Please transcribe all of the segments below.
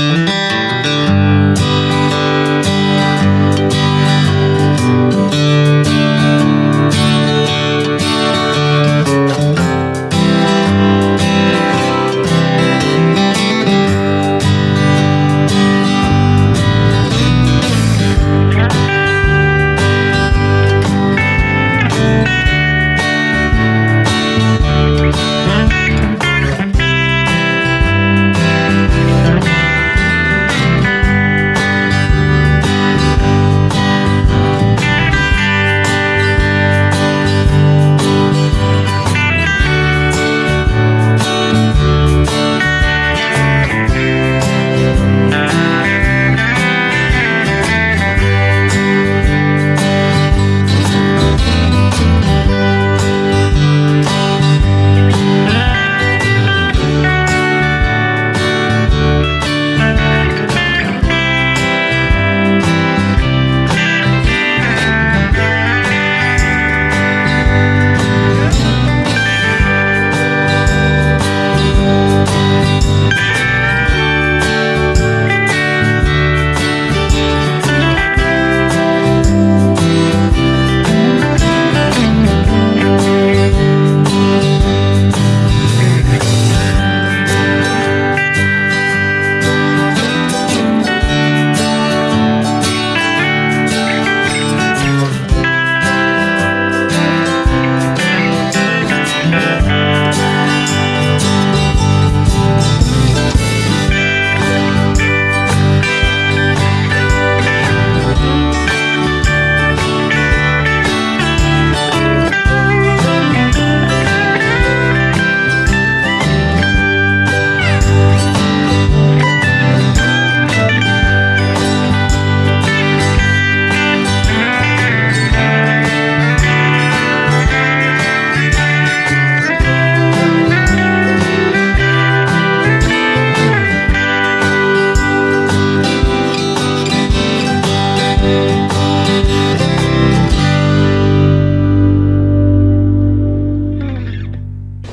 Mm-hmm.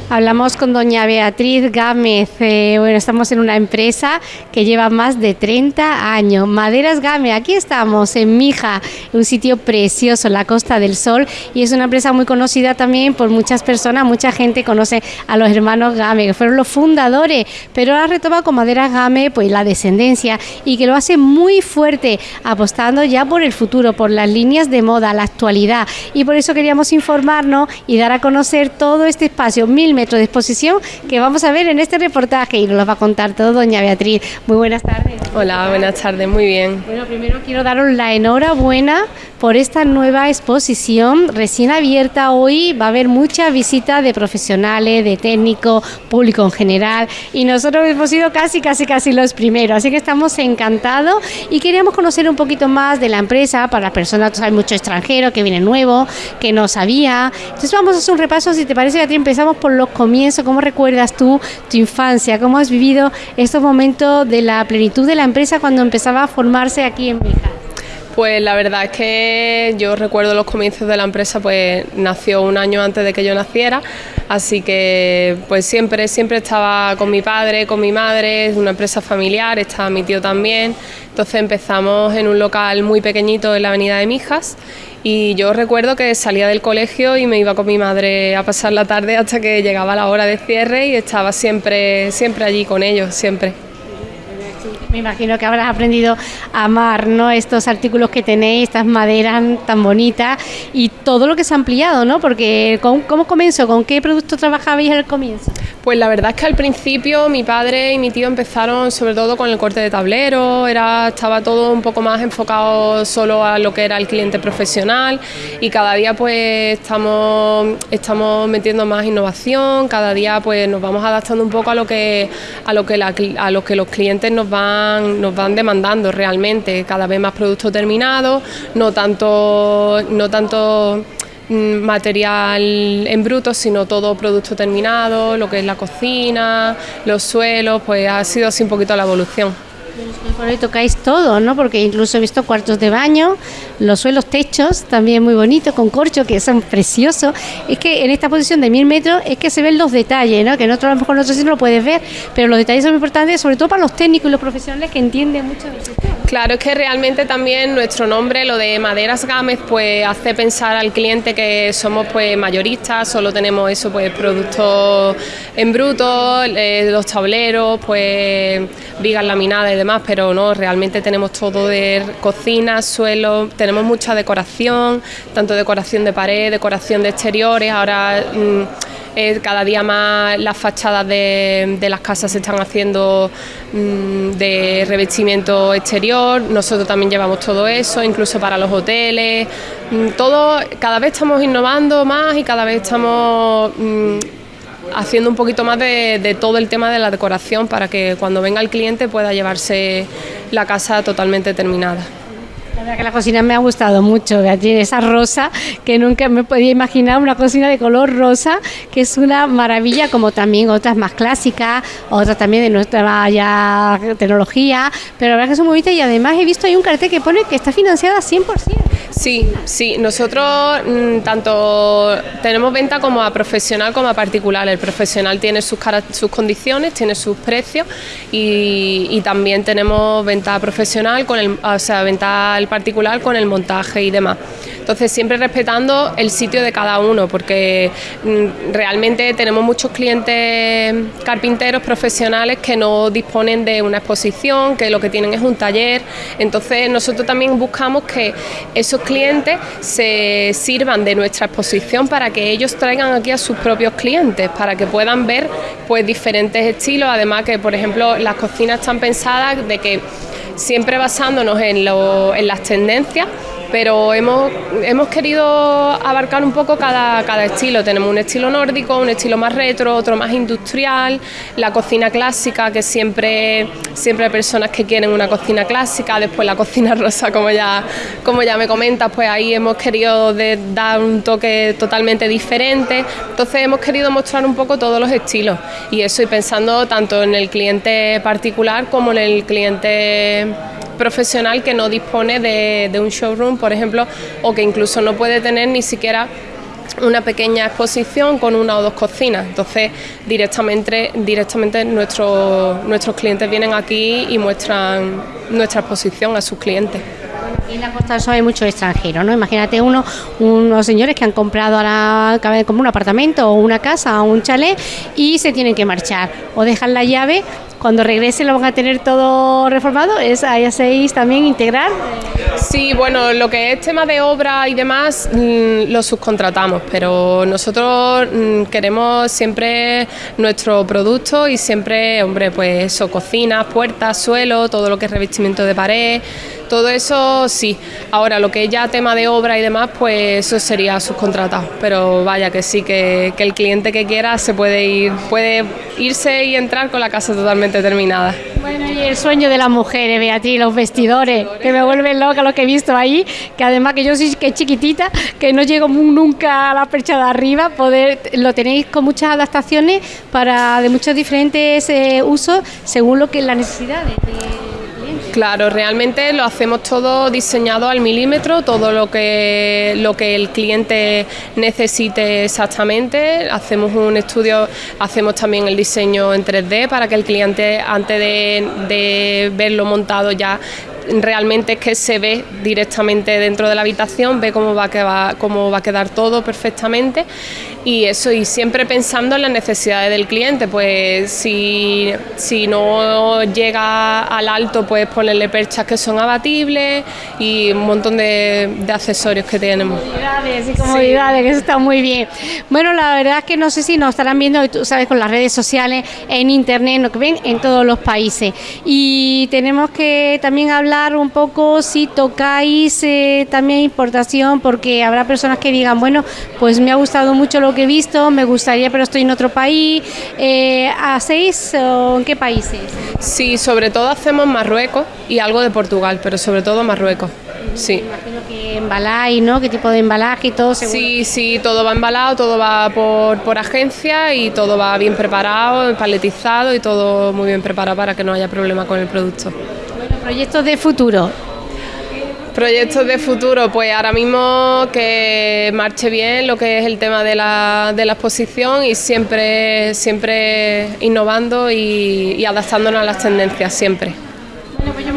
Hablamos con doña Beatriz Gámez. Eh, bueno, estamos en una empresa que lleva más de 30 años. Maderas Gámez, aquí estamos en Mija, un sitio precioso, la Costa del Sol, y es una empresa muy conocida también por muchas personas. Mucha gente conoce a los hermanos Gámez, que fueron los fundadores, pero ahora retoma con Maderas Gámez pues la descendencia y que lo hace muy fuerte, apostando ya por el futuro, por las líneas de moda, la actualidad. Y por eso queríamos informarnos y dar a conocer todo este espacio, mil metros de exposición que vamos a ver en este reportaje y nos lo va a contar todo doña Beatriz. Muy buenas tardes. Hola, buenas tardes, muy bien. Bueno, primero quiero daros la enhorabuena por esta nueva exposición recién abierta hoy. Va a haber muchas visitas de profesionales, de técnicos, público en general y nosotros hemos sido casi, casi, casi los primeros. Así que estamos encantados y queríamos conocer un poquito más de la empresa para las personas, hay mucho extranjero que viene nuevo, que no sabía. Entonces vamos a hacer un repaso, si te parece, Beatriz, empezamos por los comienzo, ¿cómo recuerdas tú tu infancia? ¿Cómo has vivido estos momentos de la plenitud de la empresa cuando empezaba a formarse aquí en Beja? Pues la verdad es que yo recuerdo los comienzos de la empresa, pues nació un año antes de que yo naciera, así que pues siempre, siempre estaba con mi padre, con mi madre, es una empresa familiar, estaba mi tío también, entonces empezamos en un local muy pequeñito en la avenida de Mijas y yo recuerdo que salía del colegio y me iba con mi madre a pasar la tarde hasta que llegaba la hora de cierre y estaba siempre, siempre allí con ellos, siempre. Me imagino que habrás aprendido a amar ¿no? estos artículos que tenéis, estas maderas tan bonitas y todo lo que se ha ampliado, ¿no? Porque ¿cómo, comenzó? ¿Con qué producto trabajabais al comienzo? Pues la verdad es que al principio mi padre y mi tío empezaron sobre todo con el corte de tablero, era, estaba todo un poco más enfocado solo a lo que era el cliente profesional y cada día pues estamos, estamos metiendo más innovación, cada día pues nos vamos adaptando un poco a lo que, a lo que, los clientes nos van nos van demandando realmente cada vez más productos terminados, no tanto, no tanto material en bruto, sino todo producto terminado, lo que es la cocina, los suelos, pues ha sido así un poquito la evolución. Por tocáis todo, ¿no? Porque incluso he visto cuartos de baño, los suelos, techos, también muy bonitos, con corcho, que son preciosos. Es que en esta posición de mil metros es que se ven los detalles, ¿no? Que en otro, a lo mejor en otro sitio lo puedes ver, pero los detalles son importantes, sobre todo para los técnicos y los profesionales que entienden mucho del sector. Claro, es que realmente también nuestro nombre, lo de Maderas Gámez, pues hace pensar al cliente que somos pues mayoristas, solo tenemos eso, pues productos en bruto, eh, los tableros, pues vigas laminadas y demás, pero no, realmente tenemos todo de cocina, suelo, tenemos mucha decoración, tanto decoración de pared, decoración de exteriores, ahora... Mm, cada día más las fachadas de, las casas se están haciendo mm, de revestimiento exterior, nosotros también llevamos todo eso, incluso para los hoteles, mm, todo, cada vez estamos innovando más y cada vez estamos haciendo un poquito más de, todo el tema de la decoración para que cuando venga el cliente pueda llevarse la casa totalmente terminada. La verdad que la cocina me ha gustado mucho, Beatriz, esa rosa que nunca me podía imaginar, una cocina de color rosa, que es una maravilla, como también otras más clásicas, otras también de nuestra ya tecnología, pero la verdad que es muy bonita y además he visto ahí un cartel que pone que está financiada 100%. Sí, sí, nosotros mm, tanto tenemos venta como a profesional como a particular. El profesional tiene sus, sus condiciones, tiene sus precios y, también tenemos venta profesional, con el, o sea, venta al particular con el montaje y demás. Entonces siempre respetando el sitio de cada uno, porque mm, realmente tenemos muchos clientes carpinteros profesionales que no disponen de una exposición, que lo que tienen es un taller. Entonces nosotros también buscamos que esos clientes se sirvan de nuestra exposición para que ellos traigan aquí a sus propios clientes, para que puedan ver pues diferentes estilos, además que por ejemplo las cocinas están pensadas de que siempre basándonos en, en las tendencias pero hemos, hemos querido abarcar un poco cada, cada estilo. Tenemos un estilo nórdico, un estilo más retro, otro más industrial, la cocina clásica, que siempre, siempre hay personas que quieren una cocina clásica, después la cocina rosa, como ya, como ya me comentas, pues ahí hemos querido dar un toque totalmente diferente. Entonces hemos querido mostrar un poco todos los estilos y eso y pensando tanto en el cliente particular como en el cliente profesional que no dispone de, un showroom, por ejemplo, o que incluso no puede tener ni siquiera una pequeña exposición con una o dos cocinas. Entonces, directamente, directamente nuestros, nuestros clientes vienen aquí y muestran nuestra exposición a sus clientes. En la Costa del Sol hay muchos extranjeros, ¿no? Imagínate uno, unos señores que han comprado ahora como un apartamento o una casa o un chalet y se tienen que marchar o dejan la llave cuando regrese lo van a tener todo reformado, ¿es ahí hacéis también integrar? Sí, bueno, lo que es tema de obra y demás mm, lo subcontratamos, pero nosotros mm, queremos siempre nuestro producto y siempre, hombre, pues eso, cocinas, puertas, suelo, todo lo que es revestimiento de pared, todo eso sí. Ahora, lo que es ya tema de obra y demás, pues eso sería subcontratado, pero vaya que sí, que, el cliente que quiera se puede ir, puede irse y entrar con la casa totalmente terminada. Bueno, y el sueño de las mujeres, Beatriz, los vestidores, que me vuelven loca lo que he visto ahí, que además que yo soy que chiquitita, que no llego nunca a la percha de arriba, poder lo tenéis con muchas adaptaciones para de muchos diferentes eh, usos según lo que las necesidades de Claro, realmente lo hacemos todo diseñado al milímetro, todo lo que, lo que el cliente necesite exactamente. Hacemos un estudio, hacemos también el diseño en 3D para que el cliente antes de, de verlo montado ya realmente es que se ve directamente dentro de la habitación, ve cómo va a quedar, cómo va a quedar todo perfectamente y eso, y siempre pensando en las necesidades del cliente, pues si, si no llega al alto, pues ponerle perchas que son abatibles y un montón de, accesorios que tenemos. Comodidades y comodidades, que eso está muy bien. Bueno, la verdad es que no sé si nos estarán viendo, tú sabes, con las redes sociales, en internet, lo que ven en todos los países. Y tenemos que también hablar un poco si tocáis eh, también importación, porque habrá personas que digan, bueno, pues me ha gustado mucho lo que he visto, me gustaría, pero estoy en otro país. Eh, ¿Hacéis o en qué países? Sí, sobre todo hacemos Marruecos y algo de Portugal, pero sobre todo Marruecos. Sí. imagino que embaláis, ¿no? ¿Qué tipo de embalaje y todo? Sí, sí, todo va embalado, todo va por, por agencia y todo va bien preparado, paletizado y todo muy bien preparado para que no haya problema con el producto. Proyectos de futuro. Proyectos de futuro, pues ahora mismo que marche bien lo que es el tema de la, de la exposición y siempre, siempre innovando y, y adaptándonos a las tendencias, siempre.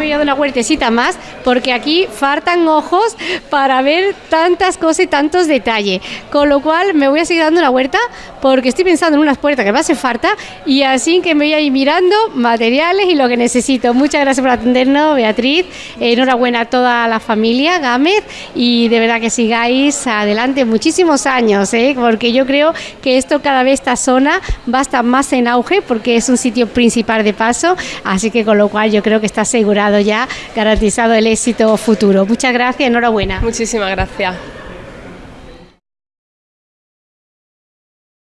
Me a dar una huertecita más porque aquí faltan ojos para ver tantas cosas y tantos detalles. Con lo cual me voy a seguir dando una huerta porque estoy pensando en unas puertas que me hace falta y así que me voy a ir mirando materiales y lo que necesito. Muchas gracias por atendernos, Beatriz. Enhorabuena a toda la familia Gámez y de verdad que sigáis adelante muchísimos años, ¿eh? porque yo creo que esto cada vez esta zona va a estar más en auge porque es un sitio principal de paso, así que con lo cual yo creo que está ya, garantizado el éxito futuro. Muchas gracias, enhorabuena. Muchísimas gracias.